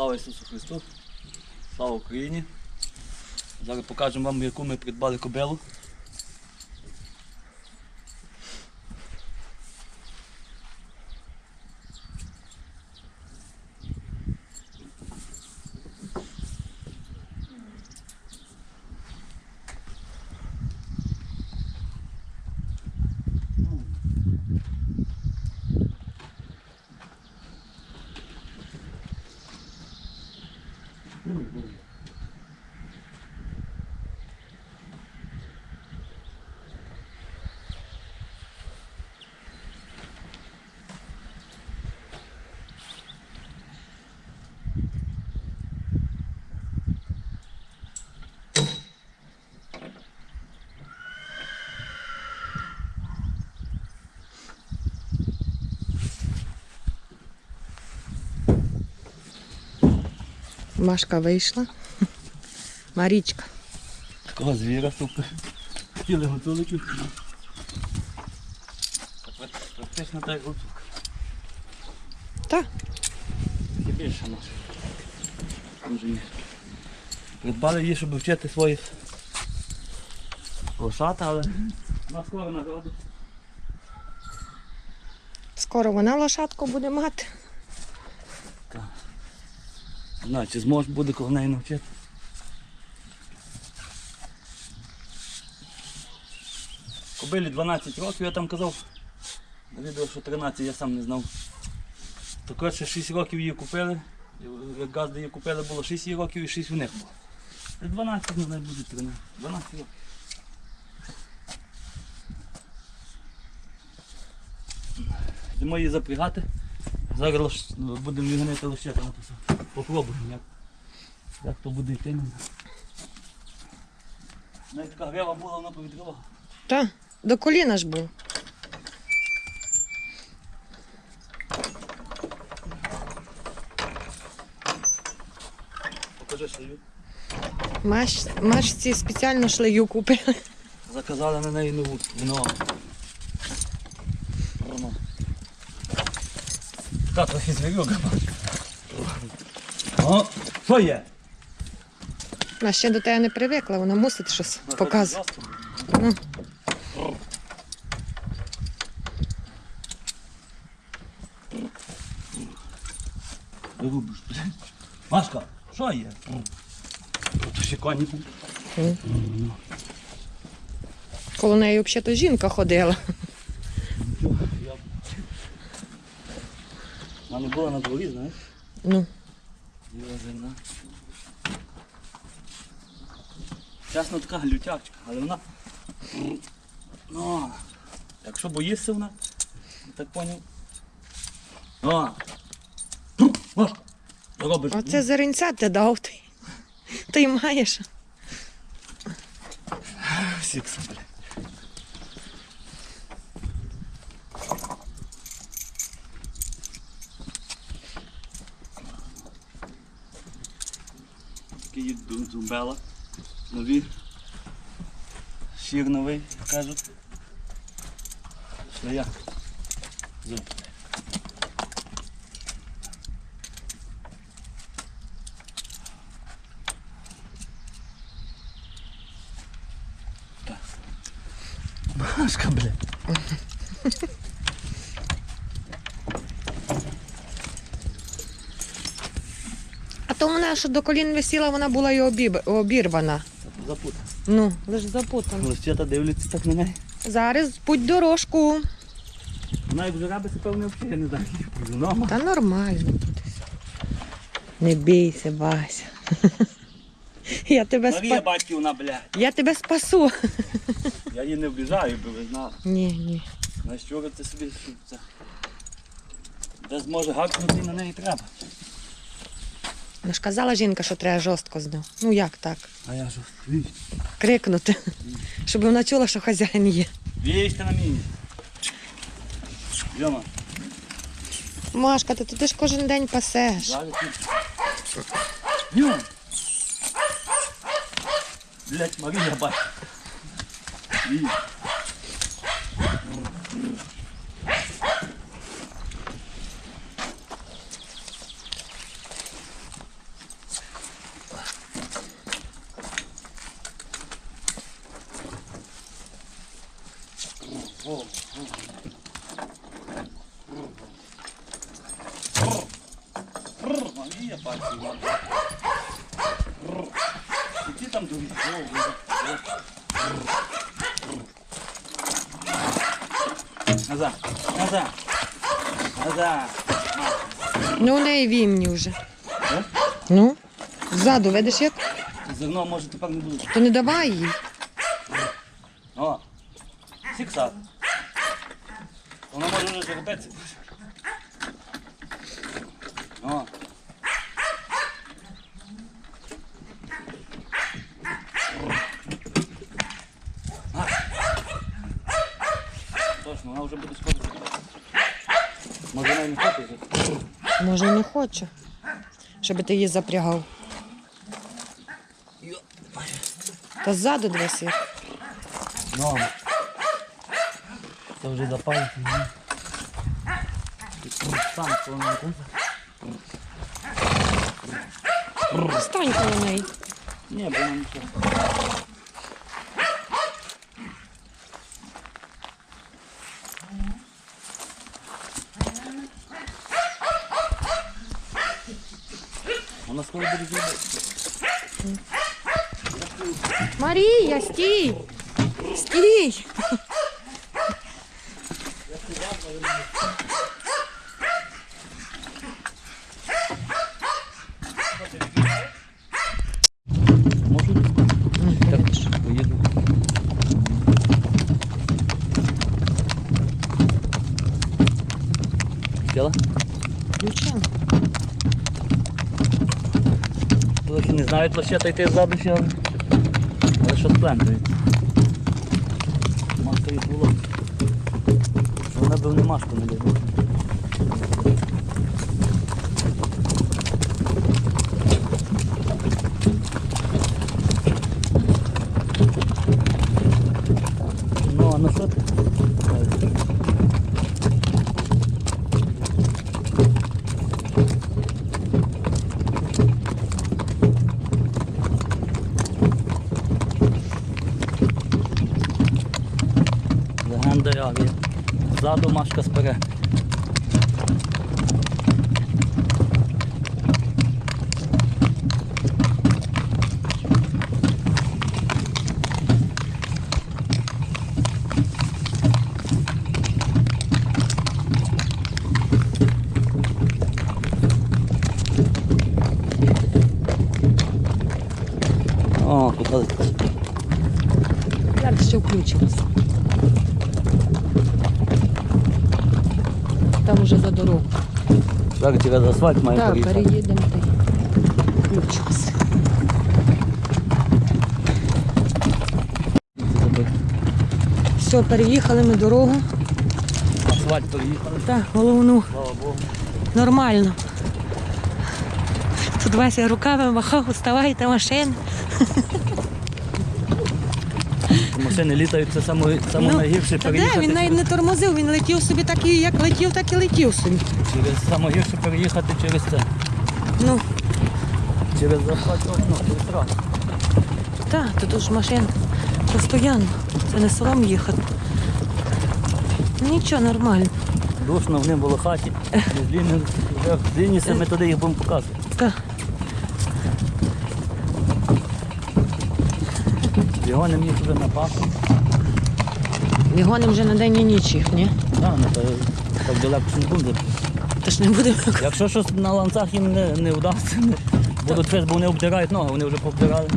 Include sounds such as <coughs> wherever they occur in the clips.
Слава Ісусу Христу! Слава Україні! Зараз покажемо вам, яку ми придбали кобилу. Машка вийшла. Марічка. Такого звіра супер. Хотіли гуцуликів. Практично так як гуцулка. Та, Тільки більше. Дуже ні. Придбали її, щоб вчити своїх лошата, але на скоро нагоду. скоро вона лошадку буде мати. Не знаю, чи зможе буде коли неї навчити. Кобилі 12 років, я там казав. На відео, що 13, я сам не знав. То коротше 6 років її купили. Як газди її купили, було 6 її років і 6 у них було. 12 не знаю, буде 13. 12 років. Йдемо її запрягати. Зараз ну, будемо вігнити лощета на все. Як, як то буде йти. Навіть така грива була, вона повідривала. Та, до коліна ж був. Покажи шию. Маш, Машці спеціально шлею купили. Заказали на неї нову. Вино. Та трохи звірюга. О, що є? Вона ще до тебе не привикла, вона мусить щось показувати. Ну. Блядь. Машка, що є? Тут ще коні. Коло неї взагалі-то жінка ходила. Вона не була на дворі, знаєш? Ну, Зерна. Чесно така глютячка, але вона. Ну, якщо боїшся вона, так поняв. О! Що робиш? оце зеренця ти дав ти. Ти маєш. Сікса, блядь. Такий ду- дзумбела. Нові. Сір новий, кажуть. я? Зуб. Машка, блядь. А то вона, що до колін висіла, вона була і обіб... обірвана. Запутав. Ну, лиш запутана. Лищета дивляться так на неї. Зараз путь дорожку. Вона як жарабися, певно, взагалі, я не знаю, як. Та нормально тут. Не бійся, Вася. <laughs> Я тебе, Марія спа... батьківна, блядь. Я тебе спасу. Я її не обіжаю, би ви знали. Ні, ні. На що це собі що це? Де зможе гакнути на неї треба. Ну ж казала жінка, що треба жорстко з ним. Ну як так? А я ж. Крикнути. Щоб вона чула, що хазяїн є. Вічте на мені. Йома, Машка, ти, ти ж кожен день пасеш. зараз тут. Йом. Блять, Марія бать. Віч. І ті там другі. Назад, назад, назад. Ну, у неї вімні вже. Е? Ну, ззаду, видиш як? Зерно може тепер не буде. То не давай їй. О, сіксат. Вона може вже жеребеться. О. А. Точно, вона вже буде скоро. Може вона і не хоче вже. Може, й не хоче, щоб ти її запрягав. Та ззаду дивись як. Ну. Це вже запалить. Сам полоненько. Стань коло неї. Ні, бо нічого. Вона скоро буде зробити. Марія, стій! Стій! Можу? Так, поїду. Сіла? Включила. Трохи не знають лише йти ззаду ще, але- але що сплентують. Маска їх було. Вона б не маску не дає. Ну, а на що ти? Легенда авіа. Ззаду машка сперед. О, куди? Зараз ще включилась. Там уже за дорогу. Зараз через асфальт має Так, переїдемо й включилась. Все, переїхали ми дорогу. Асфальт переїхали. Так, головну Слава Богу. нормально. Тут Вася руками махав, вставайте машин. Машини літають, це саме, саме найгірше Ну, та де? переїхати. Він навіть не тормозив, він летів собі так і як летів, так і летів собі. Через саме гірше переїхати через це. Ну, Через асфальт окно, через трасу. так, тут ж машин постійно. Це не сором їхати. Нічого, нормально. Душно в ним було в хаті. З ліни, вже з лініса ми туди їх будемо показувати. Так. Не міг вже на паху. Вігоним вже на день і ніч їх, ні? Так, ну, так далеко не буде. Тож не будемо. Якщо щось на ланцах їм не, не вдасться, не, будуть бо вони обдирають ноги, вони вже повдирали.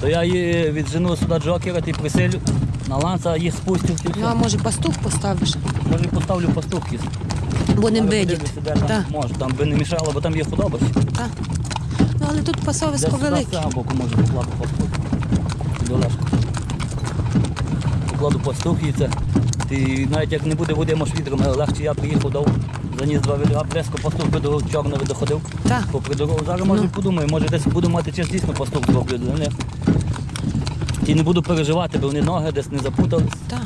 То я її віджену сюди джокера і приселю на ланца, їх спустю. Ну, а може пастух поставиш? Може поставлю пастухи. Бо не там Може, там би не мішало, бо там є худоба. Так. Ну, але тут пасовисько сюди з велике. боку може покладу пастух. Долежку. Покладу пастух і це. Ти навіть як не буде води, може вітром, але легше я приїхав, дав, заніс два відра, близько пастух би до чорного доходив. Так. Попри дорогу. Зараз може Ну. подумаю, може десь буду мати час дійсно пастух зроблю для них. І не буду переживати, бо вони ноги десь не запутались. Так.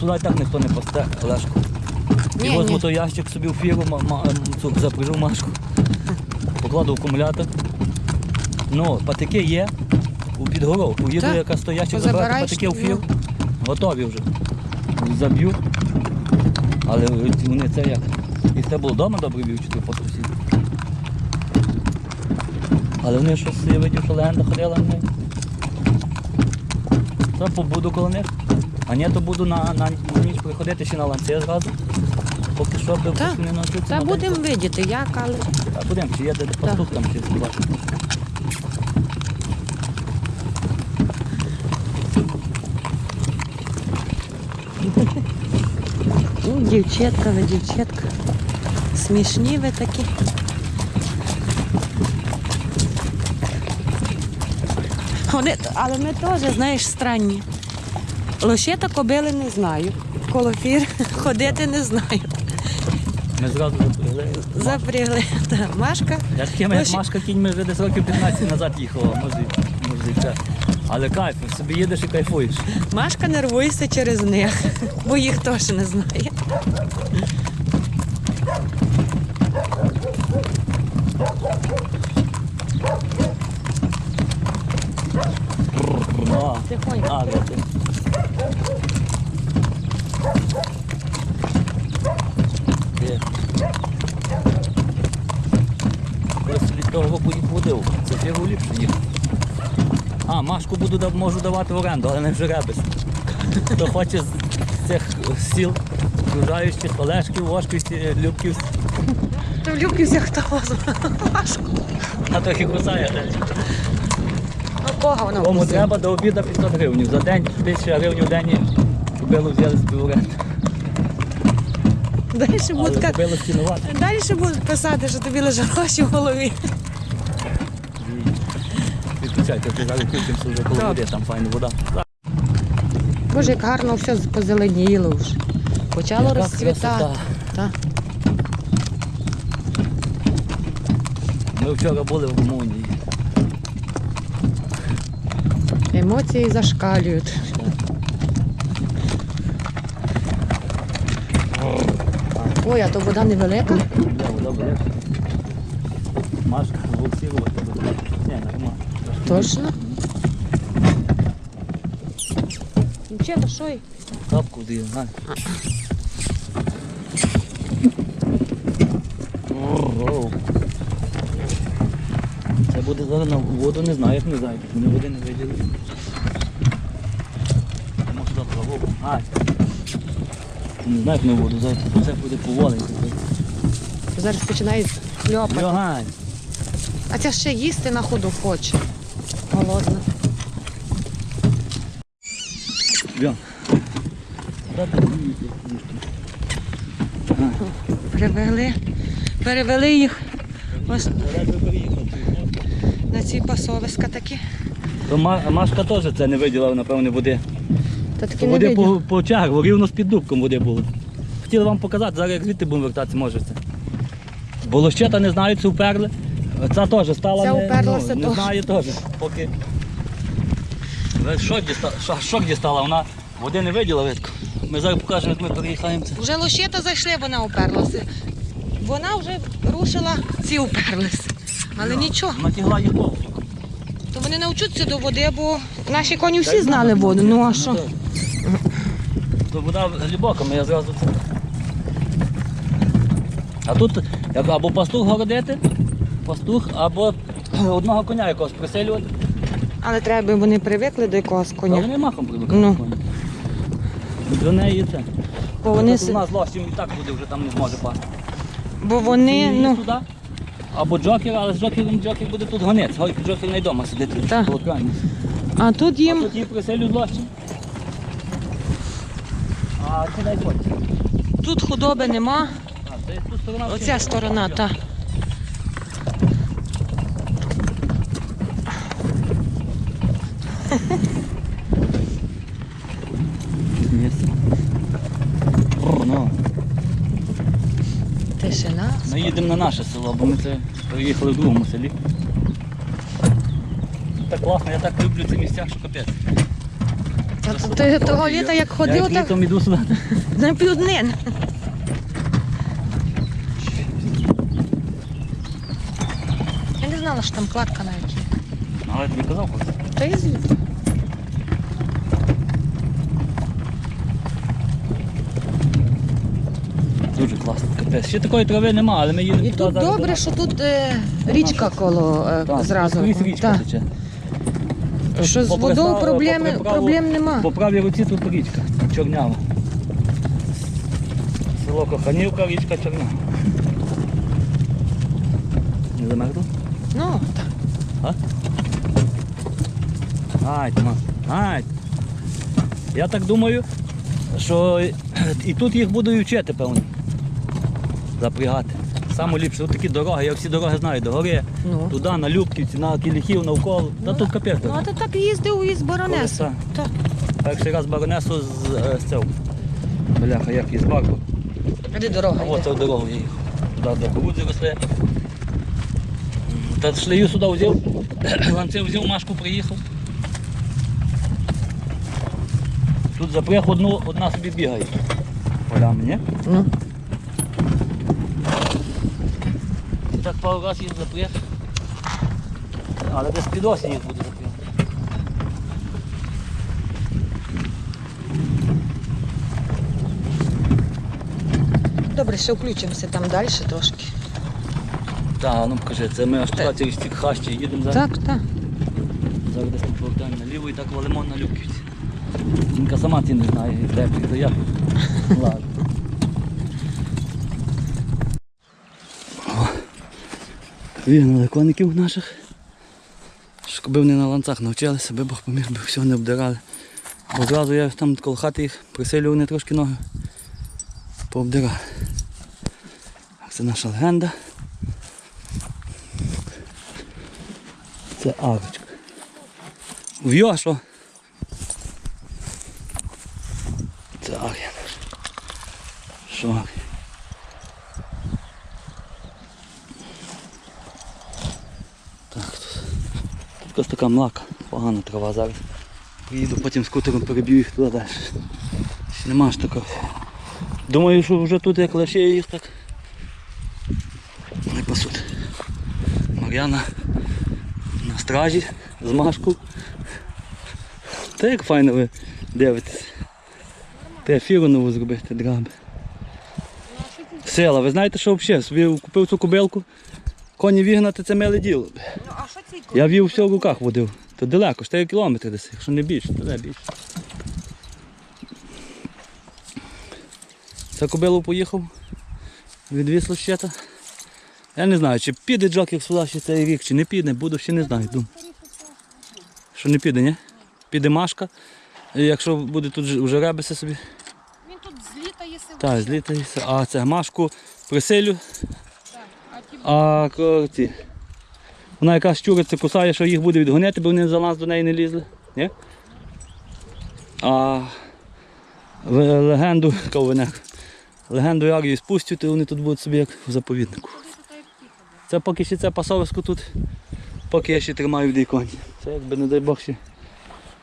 Сюди і так ніхто не пасте, Олешко. І Ні, возьму ні. той ящик собі в фіру, ма- ма- цю запряжу машку, покладу акумулятор. Ну, патики є у підгоровку. Їду Так. яка стоящик, Позабираєш, патики в фір. ну. Готові вже. Заб'ю. Але вони це як? І це було вдома добре б'ю, чи ти по сусіду? Але вони щось, я видів, що легенда ходила на неї. То побуду коло них. А ні, то буду на, на, на ніч приходити ще на ланці зразу. Поки що би Та. не навчитися. Та на будемо видіти, як, але. Та будемо, чи є де пастух там ще побачимо. <laughs> Ну, дівчатка, ви дівчатка. Смішні ви такі. Вони, але ми теж, знаєш, странні. Лошета кобили не знаю. Колофір <laughs> ходити не знаю. Ми зразу запрягли. Запрягли. Та, Машка. Я такими, як Машка кіньми вже десь років 15 назад їхала, може, може це. Але кайф, собі їдеш і кайфуєш. Машка нервується через них, бо їх теж не знає. Ну, Тихонько. а. Від того водив. Це фігу. А, Машку буду можу давати в оренду, але не в жеребець. Хто хоче з цих сіл, окружаючих, Олешків, Вошківських, Любків, То в Любківці хто возьме? Машку. вона трохи кусає. десь. Ну кого вона Кому треба до обіду 500 гривень. За день 1000 гривень в день купилу взяли з оренду. Далі будуть, далі будуть писати, що тобі лежать гроші в голові. Відключайте, ти зараз включимося вже коло води, там файна вода. Боже, як гарно все позеленіло вже. Почало Яка розцвітати. красота. Так. Ми вчора були в Румунії. Емоції зашкалюють. Ой, а то вода невелика. Я вода буде. Машка, буксирувати буде. Ні, нормально. Точно. Дівчата, що й? Тапку де, знаю. Це буде зараз на воду, не знаю, як не знаю, вони води не виділи. Я можу завтра воду. А, не знаю, як на воду, завтра це буде поволенько. Зараз починають хльопати. Льогань. А ця ще їсти на ходу хоче. Голодна. Привели. Перевели їх ось на ці пасовиська такі. То Машка теж це не виділа, напевне, води. Та такі То не води видно. по, по чагу, рівно з-під дубком води було. Хотіли вам показати, зараз як звідти будемо вертатися, можете. Бо лощета не знаю, це уперли. Ця теж стала. Ця не, уперлася ну, не знаю теж. Поки. Шок дістала, шок, дістала, вона води не виділа видко. Ми зараз покажемо, як ми переїхаємо. Це. Вже лощета зайшли, вона уперлася. Вона вже рушила, ці уперлися. Але нічого, Натягла їх повністю. то вони навчуться до води, бо наші коні всі знали воду. Ну а що? То вода глибока, я зразу це. А тут як або пастух городити, пастух, або одного коня якогось приселювати. Але треба, би вони привикли до якогось коня. вони махом привикають. Ну. коні. До неї це. Бо вони, Тут у нас лощим і так буде, вже там не зможе пасти. Бо вони, ну, сюди, або джокер, але з джокером джокер буде тут гонець. Гой- Джокер не вдома сидить Так. а тут А їм тут її приселюють лощим. А це дай хоч. тут худоби нема. А, це тут сторона. Оця сторона, та. Місце. Ну, Тишина. ми їдемо на наше село, бо ми це приїхали в другому селі. Так класно, я так люблю ці місця, що капець. Ти того літа як я ходив, як так літом іду сюди. на півднин. Я не знала, що там кладка на якій. Але я тобі казав, хлопці. Та й звідти. Дуже класно. Ще такої трави нема, але ми їдемо І тут добре, до що тут е, річка коло е, Так, зразу. скрізь річка Так. тече. Що з Попри водою проблеми, попри праву- проблем нема. По правій руці тут річка, Чорнява. Село Коханівка, річка Чорнява. Не замерзло? Ну, так. Ай, Тимас, ай. Я так думаю, що і тут їх будуть вчити, певно. Запрягати. Саме ліпше, такі дороги, я всі дороги знаю, до гори, Ну. туди, на Любківці, на Кіліхів, навколо. Та тут капець. Ну, а ти так їздив із Баронесу. Так. Перший раз баронесу з, е, з цього. Бляха, як із барку. Де дорога А йде? от це в дорогу я їхав. Туди де кукурудзи росли. Та шлею сюди взяв, <coughs> ланцев взяв, Машку приїхав. Тут запряг одну, одна собі бігає. Полями, ні? Ну. І так пару разів їх запряг. Але десь під осінь їх буде запряг. Добре, ще включимося там далі трошки. Так, ну покажи, це ми аж туди через ці хащі їдемо зараз. Так, так. Зараз десь ми повертаємо наліво і так валимо на Любківці. Жінка сама ці не знає, де то я. <laughs> Ладно. Вігнали коників наших. Щоб вони на ланцах навчилися, би Бог поміг, би всього не обдирали. Бо зразу я там коло хати їх присилю, вони трошки ноги пообдирали. Це наша легенда. Це арочка. В'йо, що? Це арія. Що арія? Так, тут. Тут якась така млака, погана трава зараз. Приїду, потім скутером переб'ю їх туди далі. Нема ж такого. Думаю, що вже тут як лише їх так. Не пасуть. Мар'яна на стражі з Машку. Та як файно ви дивитесь. Треба фіру нову зробити, драби. Сила, ви знаєте, що взагалі? Собі купив цю кобилку, коні вігнати це миле діло. Ну, а що ці Я вів все в руках водив. То далеко, 4 кілометри десь, якщо не більше, то не більше. Це кобилу поїхав, відвіз лощета. Я не знаю, чи піде джокер сюди ще цей рік, чи не піде, буду ще не знаю. Думаю. Що не піде, ні? Піде Машка. І якщо буде тут вже ребеси собі, Він тут злітає себе. так, злітається. А це Машку присилю, А ці. Вона якраз щуриться, кусає, що їх буде відгонити, бо вони за нас до неї не лізли. Ні? А легенду, ковене, легенду Арії спустять, то вони тут будуть собі як в заповіднику. Це поки ще це пасовисько тут, поки я ще тримаю в дійконі. Це якби не дай Бог ще,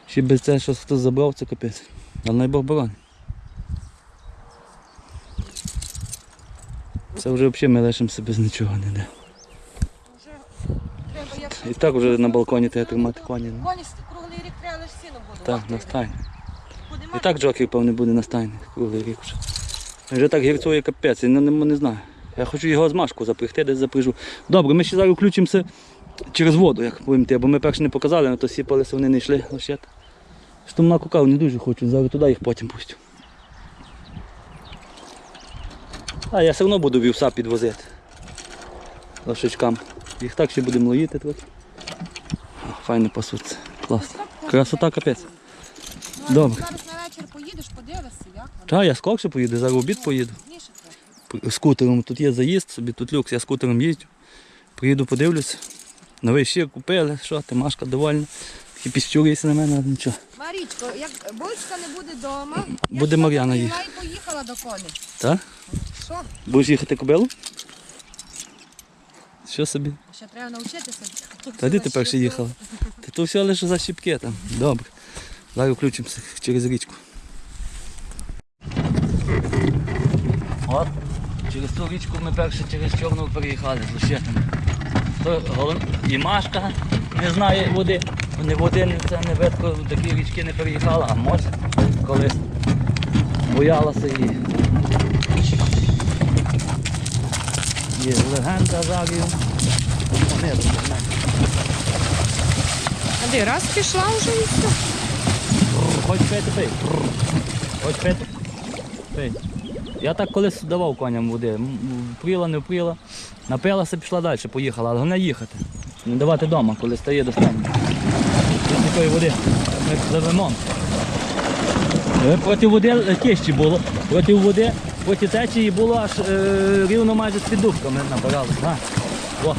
ще без це щось хтось забрав, це капець. Але най Бог боронь. Це вже взагалі ми лишимося без нічого ніде. треба як І так вже на балконі треба тримати коні. ну. коні круглий рік треба лише сіно буде. Так, на стайні. І так джокер, певне, буде на стайні круглий рік вже. Вже так гірцує капець, я не, не, не знаю. Я хочу його з машку запрягти, десь запряжу. Добре, ми ще зараз включимося через воду, як будемо йти, бо ми перше не показали, але то сіпалися, вони не йшли. Що там на кукав не дуже хочу, зараз туди їх потім пустю. А я все одно буду вівса підвозити. Лошичкам. Їх так ще будемо лоїти. О, Файно пасуться. Класно. Красота капець. Добре. Зараз на вечір поїдеш, подивишся, як воно. Та, я скорше поїду, зараз в обід поїду. Пізніше трохи. Скутером тут є заїзд, собі тут люкс, я скутером їздю. Приїду, подивлюся. Новий щир купили, що ти, Машка довольна. Такі піщурюється на мене, але нічого. Марічко, як Бочка не буде вдома, Буде Мар'яна їхати. Я й поїхала до коней. Так? Що? Будеш їхати кобилу? Що собі? Ще треба навчитися. Та де ти перше їхала? Ти то все лише за щіпки там. Добре. Зараз включимося через річку. От, через ту річку ми перше через Чорну переїхали з лощетами. І Машка не знає води. Не води, це не ветко, такі річки не переїхала, а може колись боялася її. Є легенда знаєте. А де раз пішла вже і все. Хоч пити пий. Хоч пити. Пий. Я так колись давав коням води. Впріла, не впріла. Напилася, пішла далі, поїхала, але головне їхати. Не давати вдома, коли стає до стану. Такої води. Ми пливемо. Е, Проти води тіщі було. Проти води, проти течії було аж е, рівно майже з піддубками набирали. На. О,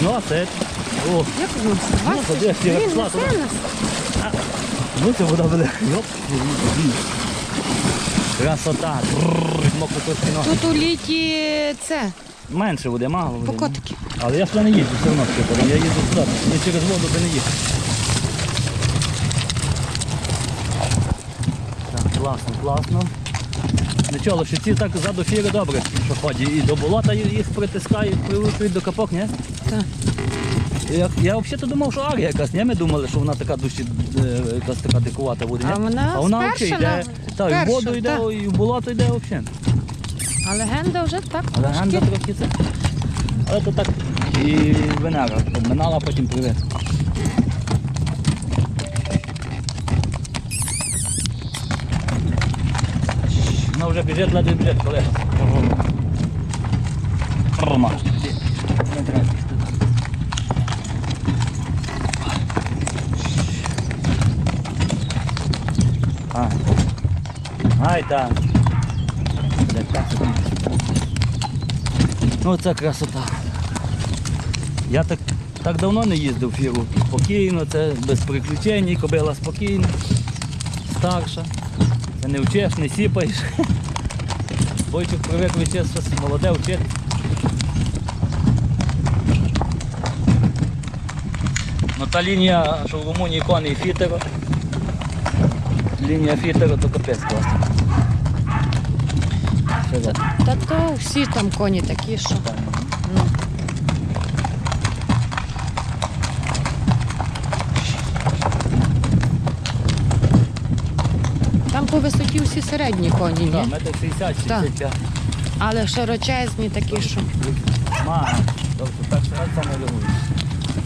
зносить. О, Як воно? Ну, ходи, я Він пішла несе туди. нас. Ну це вода буде. Йоп. Красота. Бррр, ноги. Тут у літі це, Менше води, мало води. покотики. Але я сюди не їжджу, все одно скипором. Я їду сюди. Я через воду би не їхав. Так, класно, класно. Нічого, лошиці так ззаду фіри добре, що ходять. І до болота їх притискають, привикують до капок, ні? Так. Я, я взагалі думав, що арія якась, ні? Ми думали, що вона така душі, е, якась така дикувата буде. ні? А вона а вона взагалі йде, на- та, і в спершу, воду йде, так. і в болото йде взагалі. А легенда вже так Але трошки. трохи це. Але то так і Венера обминала, потім привет. Вже біжить, ледве біжить, колега. Рома. Ай, так. Там. Ну це красота. Я так, так давно не їздив фіру. Спокійно, це без приключень, кобила спокійна, старша. Це не вчиш, не сіпаєш. Бойчик привик вчитися, щось молоде вчити. Ну та лінія, що в Румунії коней фітеро. Лінія фітеро то капець класно. Та. Та то всі там коні такі, що. Ну. Там по висоті всі середні коні, Так, метр 60-65. Але широчезні такі, що. Ма, тобто так що я саме реагую.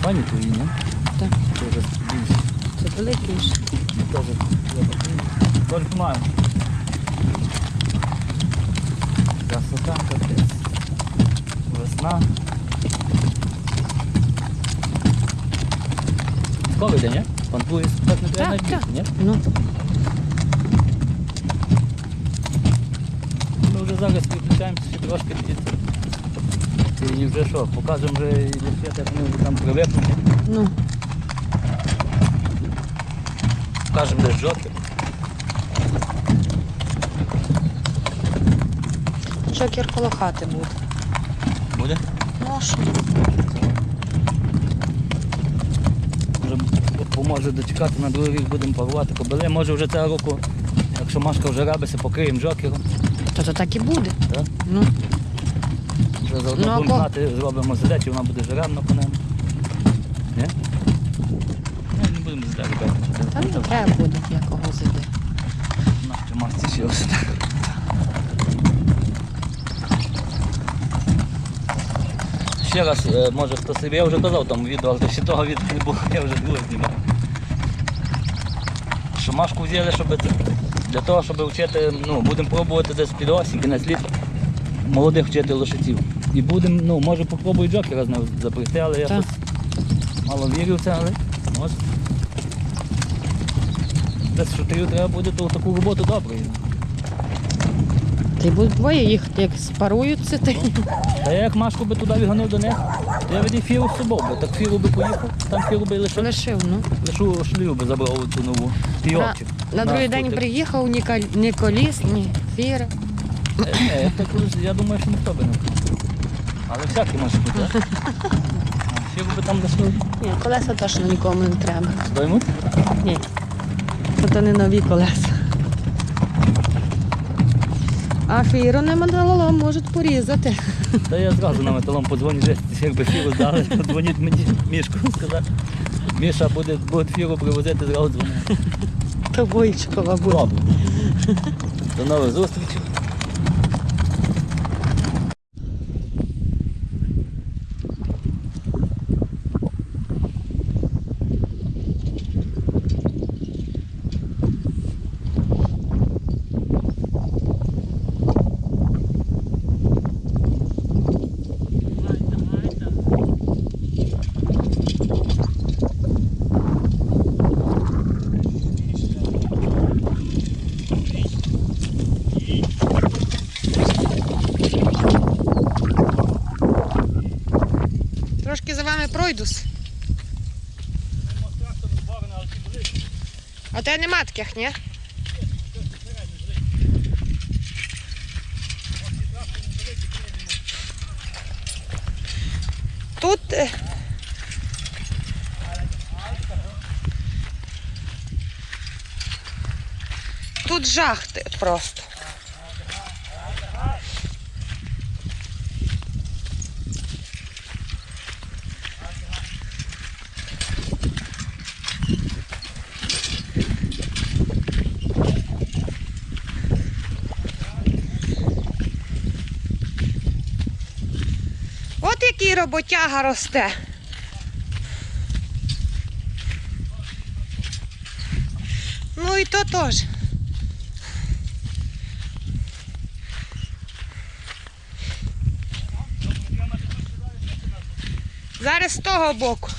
Пані твої, ні? Так. Це вже більше. Це великі. ж. Теж я такий. Тільки маю. Красота капець. Весна. Скоро йде, ні? Пантує, так не треба Так, так. ні? Ну, Ми вже зараз підключаємося ще трошки. І вже що, покажемо вже і лише, як вони там привикнуть. ну. Покажемо де жовтий. Джокер коло хати буде. Буде? Ну, що? Може дочекати на другий рік будемо парувати кобили. Може вже цього року, якщо Машка вже рабиться, покриємо джокером. То то так і буде. Так? Ну. Вже заодно Ну, а будемо ко- знати, зробимо задачу, вона буде жеребна по ним. Ні? Ні, не будемо задачу робити. Та не треба буде якого зайде. Нащо Машці ще ось. Ще раз, е, може хто собі, я вже казав там відео, але ще того відео не було, я вже друге знімав. Що Машку взяли, щоб це, для того, щоб вчити, ну, будемо пробувати десь під осінь, кінець літа, молодих вчити лошиців. І будемо, ну, може попробую джокера знову запрягти, але я Так. щось мало вірю в це, але може. Десь шутерів треба буде, то таку роботу добре. Ти будуть двоє їхати, як спаруються, ти. Та я як Машку би туди відгонив до них, то я від фіру з собою би. Так фіру би поїхав, там фіру би лише Лишив, ну. лишу шлюб би забрав цю нову. На, Пійовчик. на другий день скутер. приїхав ні, кол- ні коліс, ні фіри. Е, е, так, я думаю, що ніхто би не вкрав. Але всякі може бути. а? А, <laughs> би там лишив. Ні, колеса точно нікому не треба. Доймуть? Ні. Це то не нові колеса. А фіру не металолом можуть порізати. Та я зразу на металом подзвоню, вже якби фіру здали, подзвоніть <laughs> мені мішку сказати. Міша буде, буде фіру привозити, зразу дзвонити. То Бойчикова буде. До нових зустрічей. Таких, ні? Тут. е, Тут жах ти- просто. Роботяга росте. Ну і то теж. Зараз з того боку.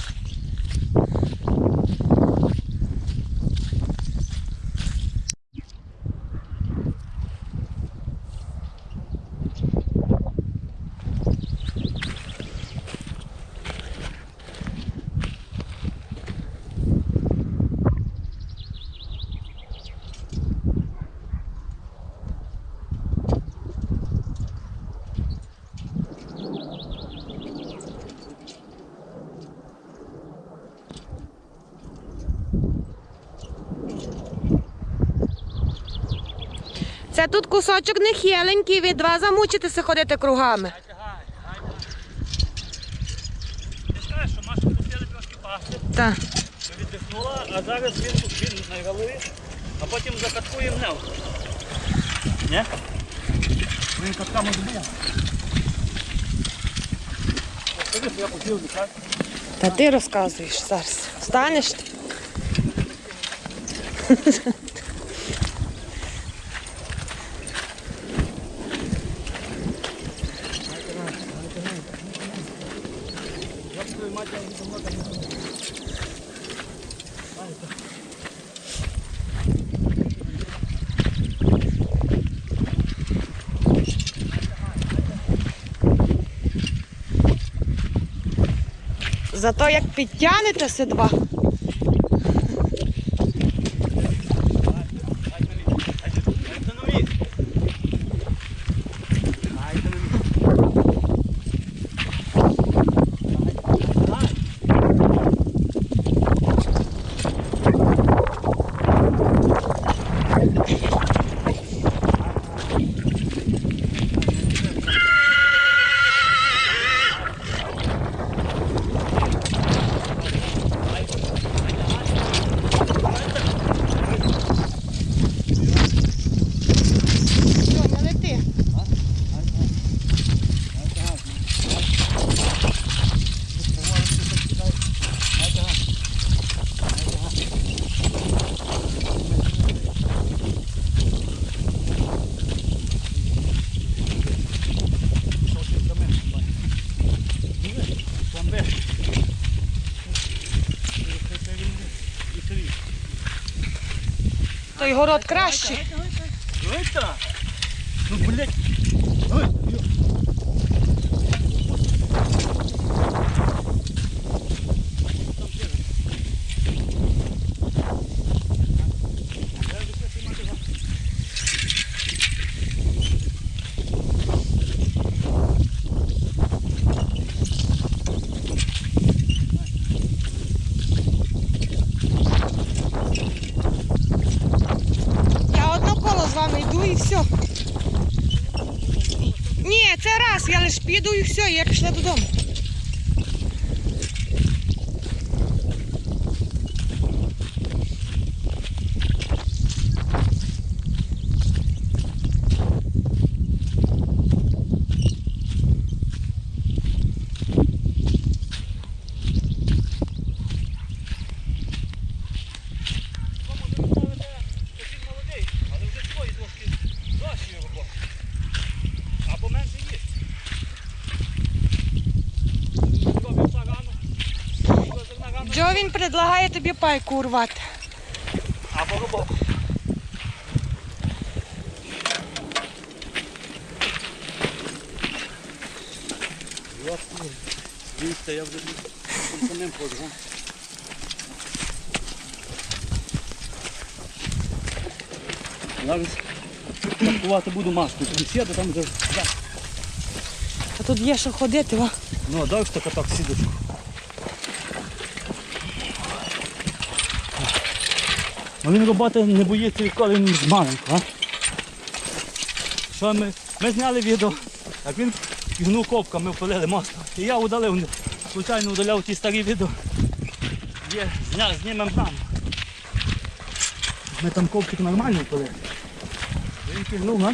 Тут кусочок нехиленький, ви два замучитеся ходити кругами. Ти скажеш, що Маша пустили трошки пасти, Так. віддихнула, а зараз він, він на голові, а потім закаткує гнев. Ні? Він катками збив. Та ти розказуєш зараз. Встанеш? ти? Зато як підтягнете два. Той город кращий. Это? Ну, блядь. Ой, ё. Я одно коло з вами йду і все. Ні, це раз, я лиш піду і все, і я пішла додому. Він молодий, але вже свої трошки дощі роботи. Або менше їсть. Робив все рано. Робив зерна рано. Джо він предлагає тобі пайку урвати. Або роботу. Дивіться, я вже самим ходу, га? Зараз каткувати буду маску. Тут сіду, там вже. А тут є що ходити, о. Ну, дай що так сідочку. Ну він роботи не боїться відколи він з маленького. Що ми? Ми зняли відео, як він гнув ковками впалили мост. І я удалив, звичайно удаляв ті старі відео. Є, зня, знімемо там. Ми там ковки нормально впалили. Він пігнув, а?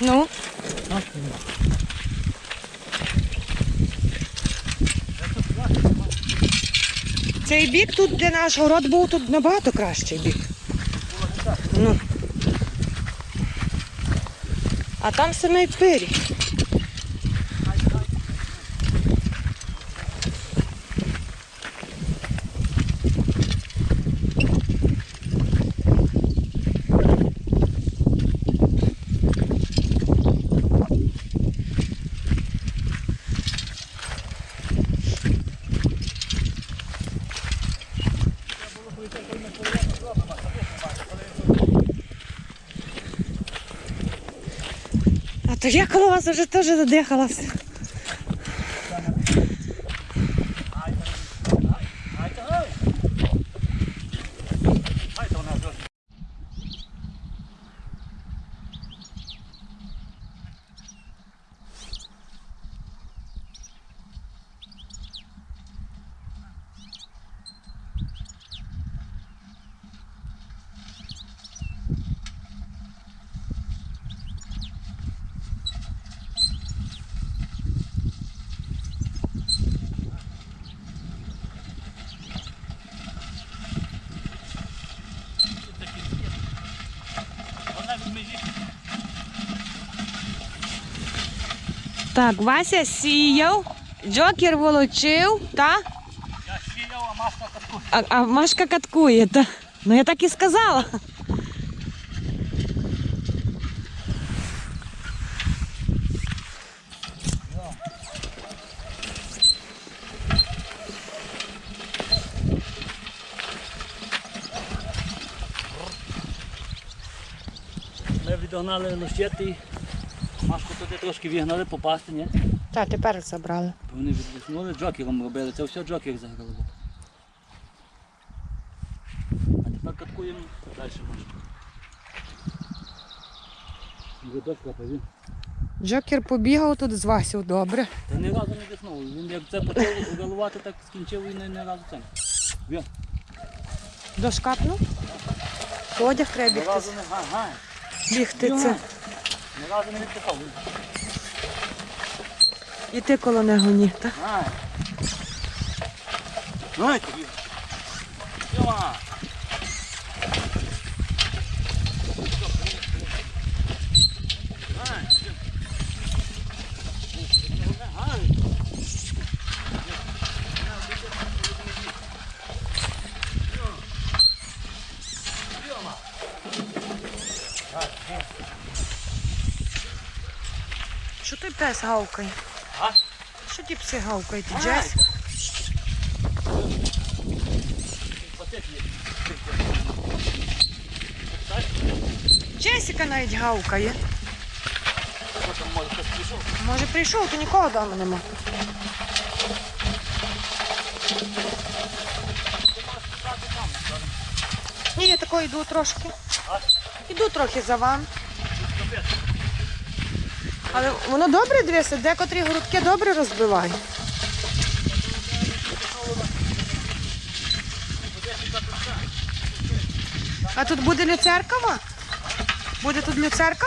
Ну, А, цей бік тут, де наш город був, тут набагато кращий бік. А там самий пирі. То я коло вас вже теж задихалася. Так, Вася сіяв, Джокер волочив, та? Я сіяв, а маска таку. А, а Машка каткує, та? Ну я так і сказала. Ми відогнали лощети, Машку туди трошки вігнали попасти, ні? Так, тепер забрали. Вони віддихнули, джокером робили, це все джокер заграли. А тепер каткуємо далі Машку. Дощ капає. Джокер побігав тут з Васю, добре. Та ні разу не дихнув. Він як це почав галувати, так скінчив і не, не разу це. Він. Дошкапнув. Одяг треба Ні бігти. разу не ага. Бігти це. Ні разу не відпихав. І ти коло не гоні, так? Ай. і тобі. Ай, що? Ай. Пес гавкає? А? Що ті пси гавкають? Ай. Джес? Джесіка навіть гавкає. Може прийшов, то нікого вдома нема. Ні, я тако йду трошки. Іду трохи за вами. Але воно добре дивиться, декотрі грудки добре розбиває. А тут буде люцеркова? Буде тут люцерка?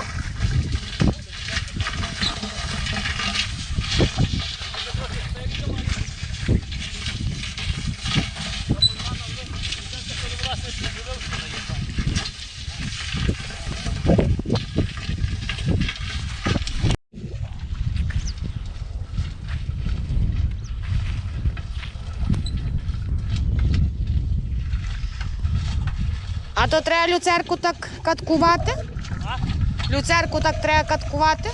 А то треба люцерку так каткувати? Люцерку так треба каткувати?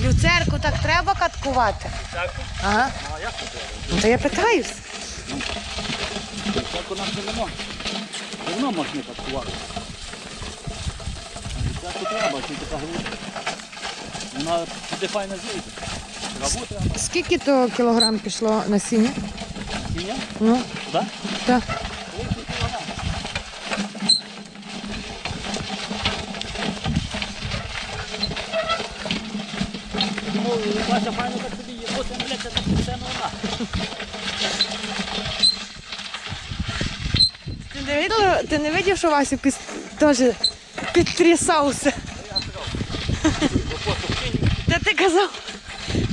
Люцерку так треба каткувати. Ага. А як? Ну то я питаюсь. Церкву нам не можна. Давно можна каткувати. Церкву треба, тільки така грудка. Вона туди файно зійде. Скільки то кілограм пішло насіння? Сіня? Ну, Так? так. Вася файно так собі є. Ось, блядь, це так все не. Ти не видів, ти не видів, що Васю піс... теж підтрясався? Та ти казав,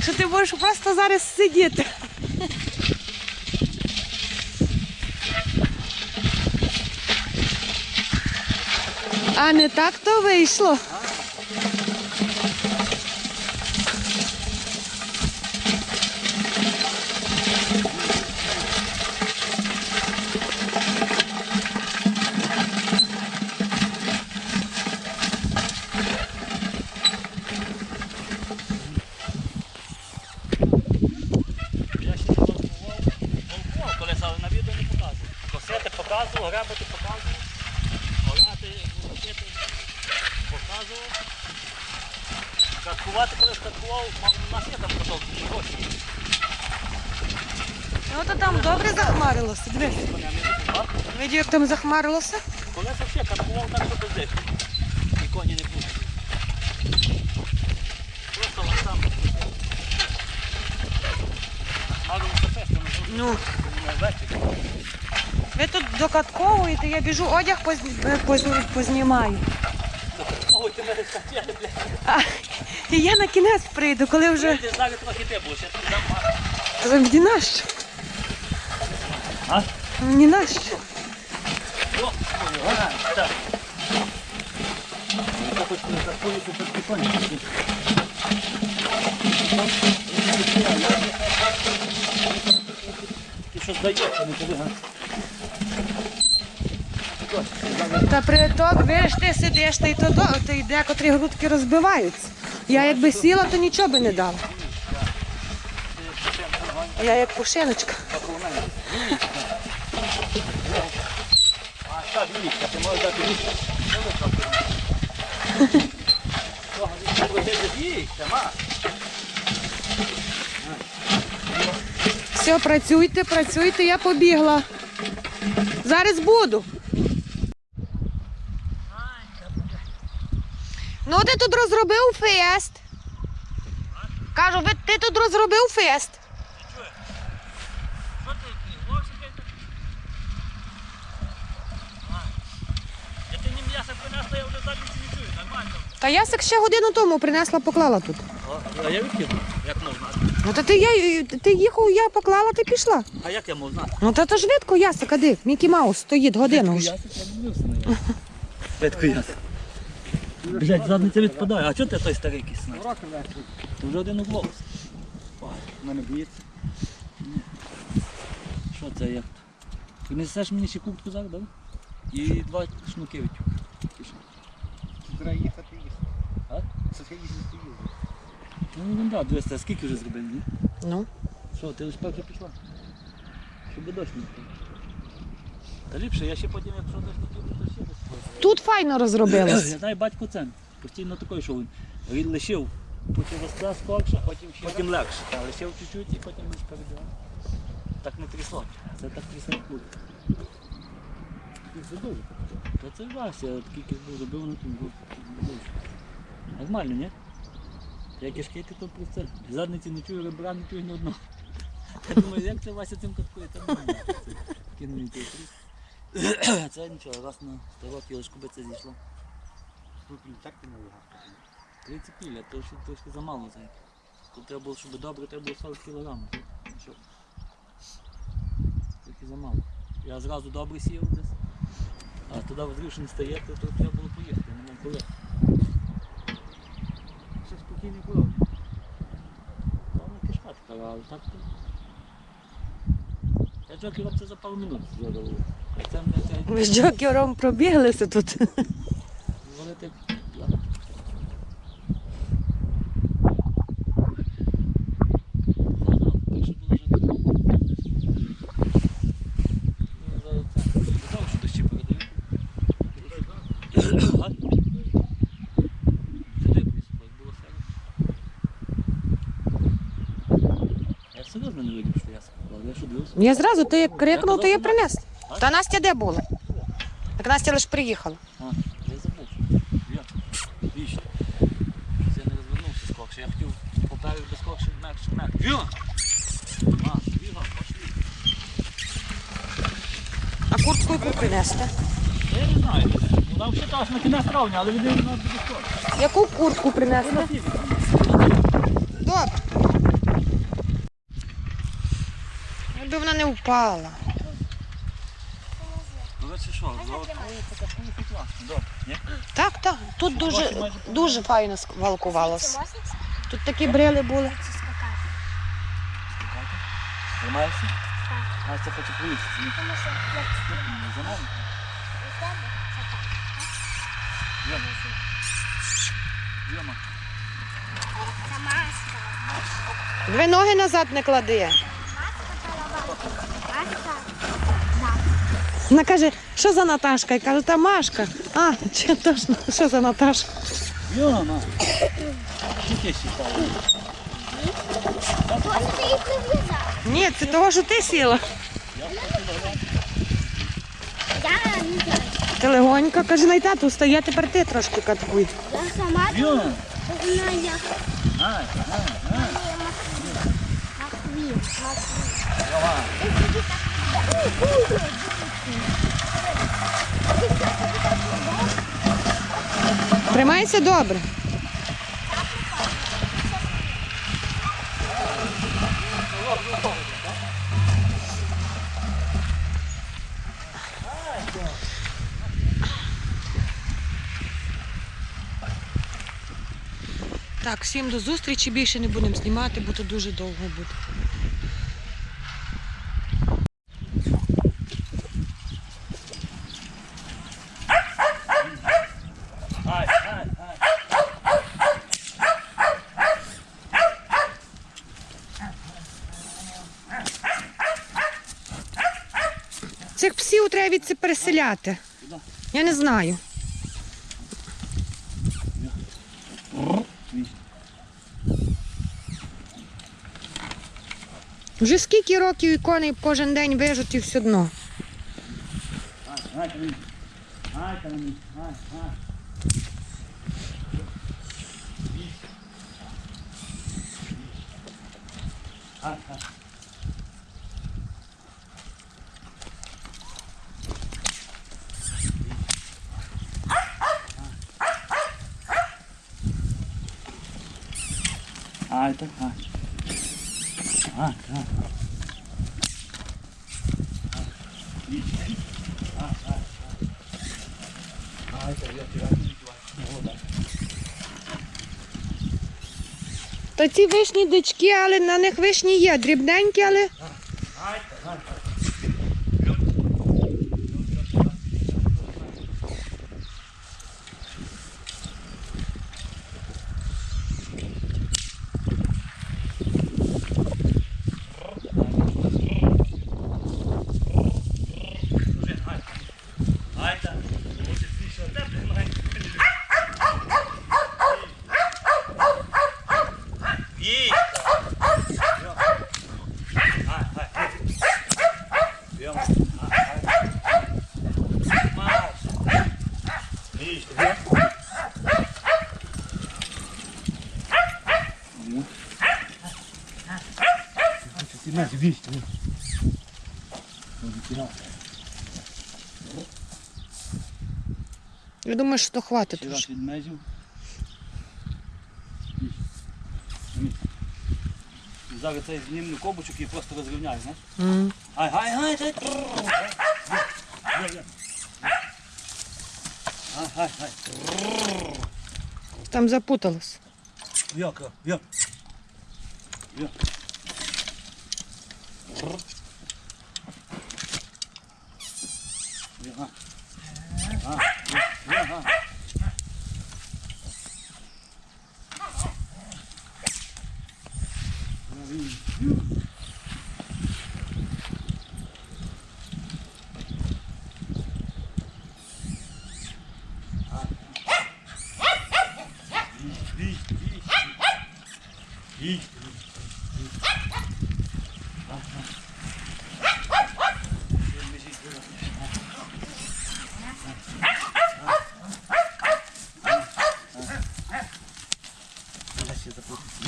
що ти будеш просто зараз сидіти. А не так то вийшло. Я ще не волкував. Волкував колись, але на відео не показував. Косити показував, грабити показував. Орати, волокити показував. Каткувати колись каткував, у нас є там продовжі гроші. Ну то там добре захмарилося. Дивись. Коня не купувати. Видів, як там захмарилося? Колись так, що без. І коні не пустили. Просто фестом, Ну. Ви тут докатковуєте, я біжу, одяг позні- позні- познімаю. Ой, ти мене хотіли, блядь. І я на кінець прийду, коли вже. Ти зараз трохи ти будеш, я тобі дам Мені нащо? А? Мені нащо? Ти? Та приток, вириш, ти сидиш, та й то, до- та й декотрі грудки розбиваються. Я якби сіла, то нічого би не дала. Я як пушиночка. Все, працюйте, працюйте, я побігла. Зараз буду. Ну, ти тут розробив фест. Кажу, ти тут розробив фест. Що ти, вовсі ти? Я ти не м'ясо принесла, я вже задниці не чую, нормально. Та я ще годину тому принесла, поклала тут. А я відкину, як можна? Ну та ти, я, ти їхав, я поклала, ти пішла. А як я можу знати? Ну та то ж видко ясик, а де? Мікі Маус стоїть годину вже. Ветку ясик. Блять, задниця відпадає. А чого ти той старий кисна? Ти вже один углов. Ой, мене б'ється. Що це як? Ти несеш мені ще куртку зараз, да? І два шнуки відтюк. Треба їхати їхати. А? Це треба їздити їздити. Ну, ну да, дивись, а скільки вже зробили, ні? Ну. Що, ти перша пішла? Щоб дощ не впав. Та ліпше, я ще потім, якщо дощ не піде, то ще десь. Тут файно розробилось. Я знаю батько це. Постійно такий, що він він лишив, потім розклав скорше, потім, потім легше. Та, лишив чуть-чуть і потім лише перебігав. Так не трясло. Це так трясти не буде. Це дуже. То це Вася, такий був забив на тим був. Нормально, ні? Я кишки ти то про це. Задниці не чую, ребра не чую ні одного. Я думаю, як це Вася цим каткує, нормально. Кинув він той. Це нічого, раз на 100 років би це зійшло. Так ти не вигадати. 30 кіля, то ще трошки замало це. Тут треба було, щоб добре, треба було 40 кг. Що? Трохи замало. Я зразу добре сів десь. А туди що не стає, то, то треба було поїхати, не мав коли. Все спокійно було. Вона кишка така, але так то. Я джокером це за пару минут зробив. Ми з джокером пробіглися тут. Вони так мене видів, що я зразу, ти як крикнув, то я принес. Та Настя де була? Так Настя лише приїхала. А, я забув. Я. Вічно. Я не розвернувся скорше. Я хотів поправив без скорше, м'якше, м'якше. Віла! А, віла, пошли. А куртку яку принести? Я не знаю. Вона взагалі аж на кінець травня, але від неї вона буде скорше. Яку куртку принести? Добре. Якби вона не впала. Що, ні? Так, так. Тут дуже, дуже файно сквалкувалося. Тут такі брили були. Тримаєшся? Так. Хоче поїсти. За нами? Йома. Йома. Дві ноги назад не клади. Вона каже, що за Наташка? Я кажу, та Машка. А, чи точно, що за Наташка? Йома. Що ти? Ні, це того, що ти сіла. Я не знаю. Ти легонько, каже, най тату встає, тепер ти трошки каткуй. Я сама Йома. знаю, як Ай, ай, ай. Матвій. Тримайся добре. Так, всім до зустрічі. Більше не будемо знімати, бо то дуже довго буде. Ай, ай, ай. Цих це переселяти. Я не знаю. Вже скільки років і кожен день вижуть і все одно. Ай. Ай, мені. Ай, ай. Ай, так, а. А. Та так. То ці вишні дички, але на них вишні є. Дрібненькі, але. Ай, так. Ось більше одне приймає. Їй! Ай, ай, ай. Йом. Ай, ай. Маш. Їй, йом. Ну. Ти нас вість. Я думаю, що то хватить. Ще вже. раз від межів. Зараз цей знімну кобочок і просто розрівняю, знаєш? М. Ай, ай, ай, ай. Ай, ай, ай. Там запуталось. Як, як? Як? Ага. А, ага. Їсть, їсть. Їсть.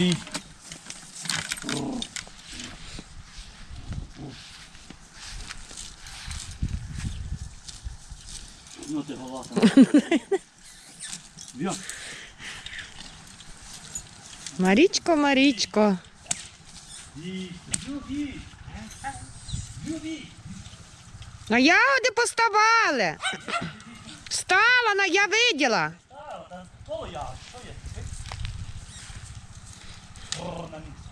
Бій. Ну ти голоса. Б'є. Марічко, Марічко. Бій. На ягоди поставали. Стала, на я виділа. А, коло я, місце.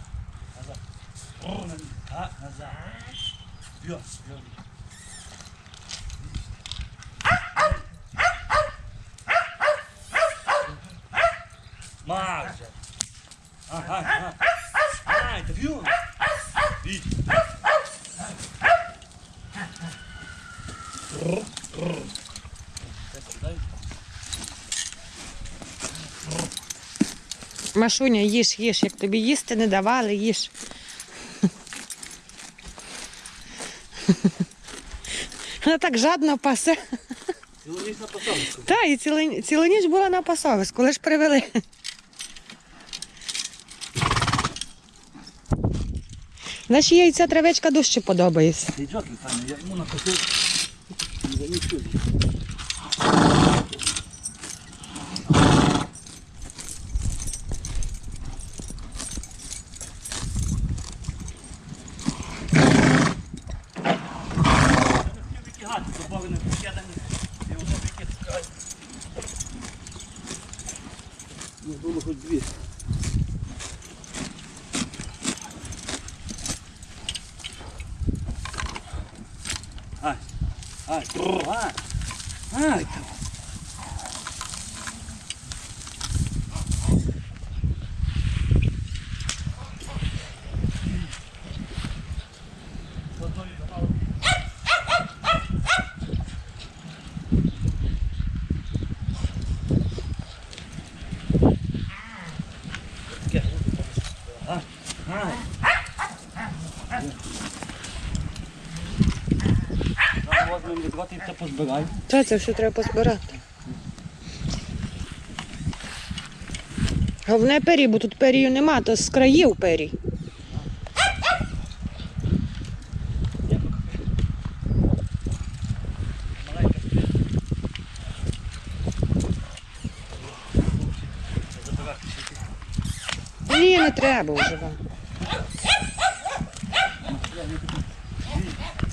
Назад. Бррр, на місце. А, назад. Б'є, б'є. Та б'є. Бій. Бррр, бррр. Так, дай. Машуня, їж, їж, як тобі їсти не давали, їж. Вона так жадно пасе. Цілу ніч на посадку. Та, і цілу, цілу ніч була на пасовиску, лиш привели. Наші їй ця травичка дужче подобається. Йому Таня, я ему накосил. Я не чую. Ну, було хоч дві. Ай, ай, бррр, ай, ай, там. Ай, ай. Зараз возьмемо це. Та це все треба позбирати. Головне пері, бо тут перію нема, то з країв перій. Ні, не треба вже вам.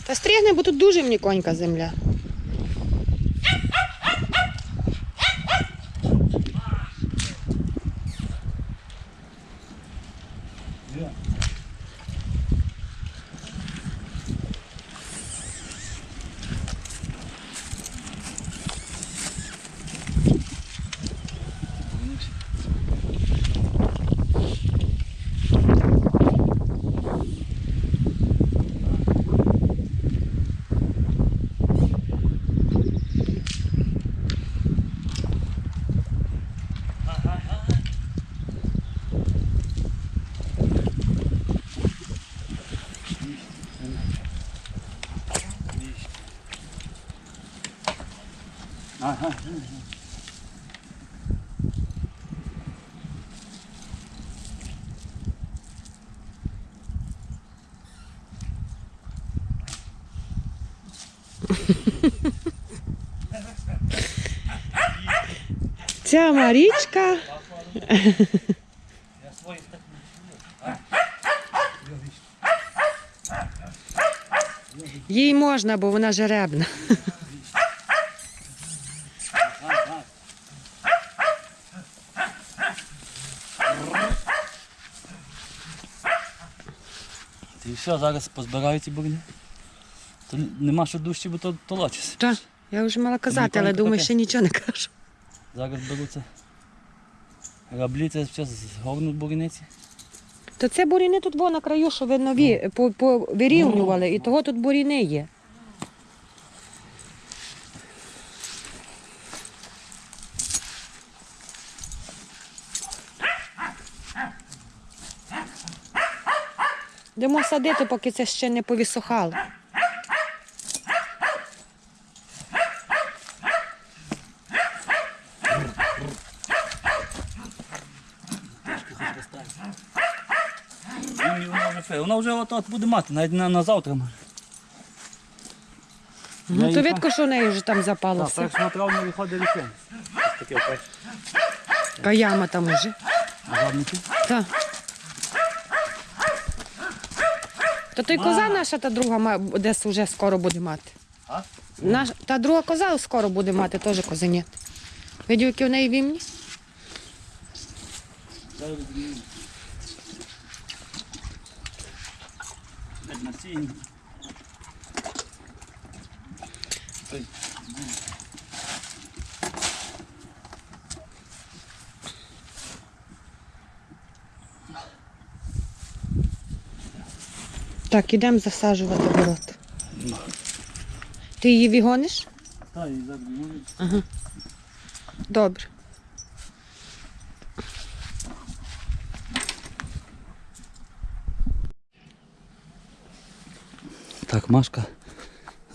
Та стрігне, бо тут дуже мені конька земля. Є. Ага. Ця Марічка. Їй можна, бо вона жеребна. І все, зараз позбираю ці бурні. То нема що дужче, бо то толочиться. Та, я вже мала казати, але думаю, ще нічого не кажу. Зараз беруться граблі, це все згорнуть буряниці. То це буріни тут було на краю, що ви нові по- повирівнювали, і того тут буріни є. Йдемо садити, поки це ще не повісохало. І вона вже от, от буде мати, навіть на, на завтра може. Ну, то її видко, що в неї вже там Так, запалося. 1 травня виходить ліфен. Ось таке опять. А яма там уже. Газовники. Так. То той коза наша, та друга ма- десь вже скоро буде мати. А? Наш, та друга коза скоро буде мати, теж козенят. Видів, які в неї вімні? Зараз. Навіть на Так, ідемо засаджувати город. Ти її вігониш? Та, і зараз зміню. Добре. Так, Машка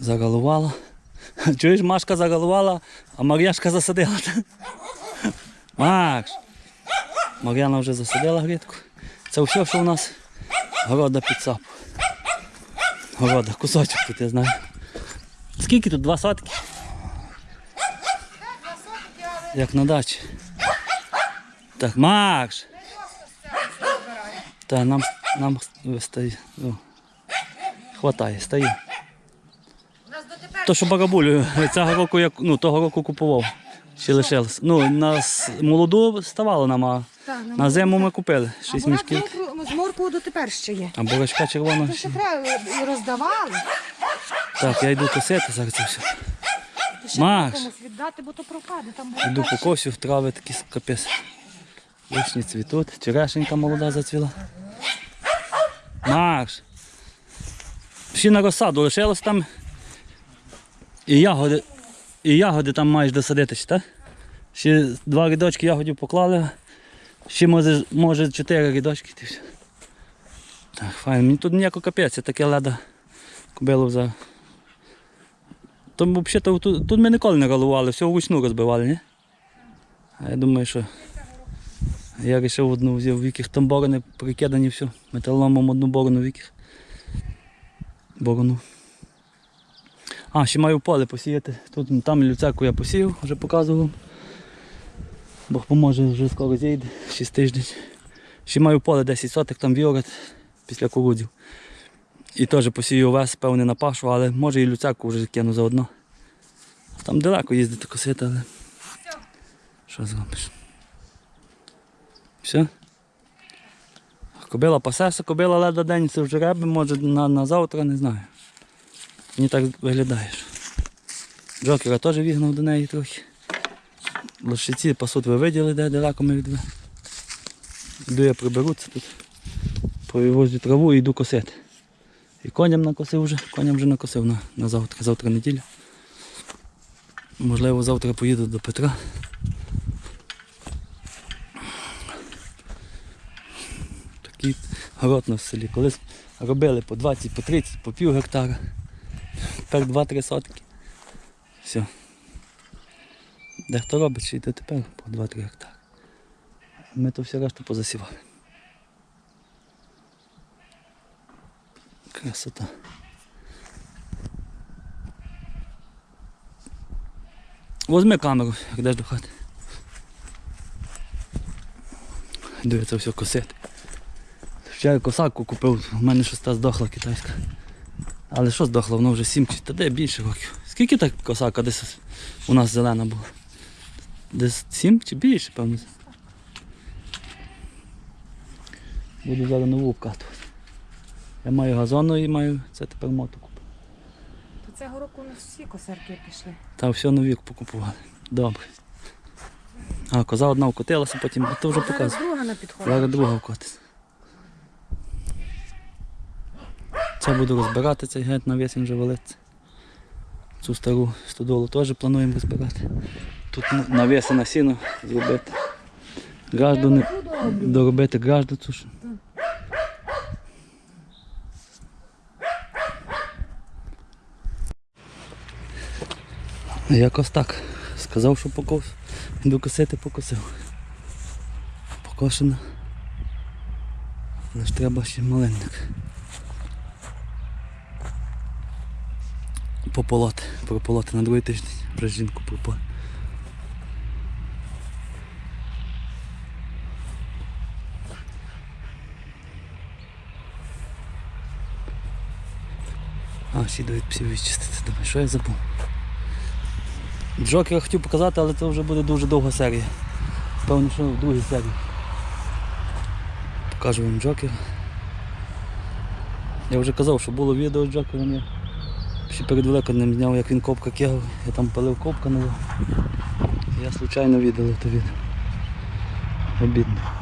загалувала. <laughs> Чуєш, Машка загалувала, а Мар'яшка засадила. <laughs> Макс! Мар'яна вже засадила грядку. Це все, що у нас города під сапу. Города, кусочок тут, я знаю. Скільки тут? Два сотки? Як на дачі. Так, Макс! Так, нам, нам стає. Хватає, стає. То, що барабулю, цього року я ну, того року купував. Ще лишилось. Ну, нас молоду ставало нам, а на зиму ми купили 6 мішків. з морквою дотепер ще є. А бурачка червона. ще. треба роздавали. Так, я йду косити зараз це все. Маш, віддати, бо то пропаде. Там йду по косю, трави такі капець. Вишні цвітуть, черешенька молода зацвіла. Маш. Ще на розсаду лишилось там. І ягоди, і ягоди там маєш досадити, ще, так? Ще два рядочки ягодів поклали. Ще може, може чотири рядочки. Так, файно. Мені тут ніяко капець, я таке леда кобилу за. Тому взагалі тут, тут ми ніколи не ралували, все вручну розбивали, ні? А я думаю, що я вирішив одну взяв вікіх там борони прикидані все. Металоломом одну борону вікіх. Борону. А, ще маю поле посіяти. Тут там люцерку я посіяв, вже показував. Бог поможе, вже скоро зійде, 6 тиждень. Ще маю поле 10 соток, там віорет після кукурудзів. І теж посію овес, певне на пашу, але може і люцерку вже кину заодно. Там далеко їздити косити, але. Що зробиш? Все? Кобила пасеся, кобила леда день це вже реби, може на, на завтра, не знаю. Мені так виглядаєш. Джокера теж вігнав до неї трохи. Лошиці пасуть ви виділи, де далеко ми від ви. Йду я приберуться тут. Повивозю траву і йду косити. І коням накосив вже, коням вже накосив на, на завтра, завтра неділя. Можливо, завтра поїду до Петра. Такий город на селі. Колись робили по 20, по 30, по пів гектара. Тепер 2-3 сотки. Все. Дехто робить ще й тепер по 2-3 гектари. Ми то все решту позасівали. Красота. Возьми камеру, йдеш до хати. Йду я це все косити. Вчора косарку купив, у мене щось та здохла китайська. Але що здохла, воно вже 7 чи та де більше років. Скільки так косарка десь у нас зелена була? Десь 7 чи більше, певно. Буду зараз нову вкатувати. Я маю газону і маю це тепер мотоку. То цього року у нас всі косарки пішли. Та все нові покупували. Добре. А, коза одна вкотилася, потім а то вже Зараз друга на підході. Зараз друга вкотиться. Це буду розбирати, цей геть на весень вже валиться. Цю стару стодолу теж плануємо розбирати. Тут навіси на сіно зробити. Гражду не... доробити гражду цю ж. Якось так. Сказав, що покос. Докосити покосив. Покошено. Але ж треба ще малинник. Пополоти. Прополоти на другий тиждень. Вже жінку пропо. А, ще дають псів відчистити. Думаю, що я забув? Джокера хотів показати, але це вже буде дуже довга серія. Певно, що в другій серії. Покажу вам Джокера. Я вже казав, що було відео з Джокером. Ще перед Великоднем зняв, як він копка кигав. Я там палив копка нову. Я случайно віддалив то від. Обідно.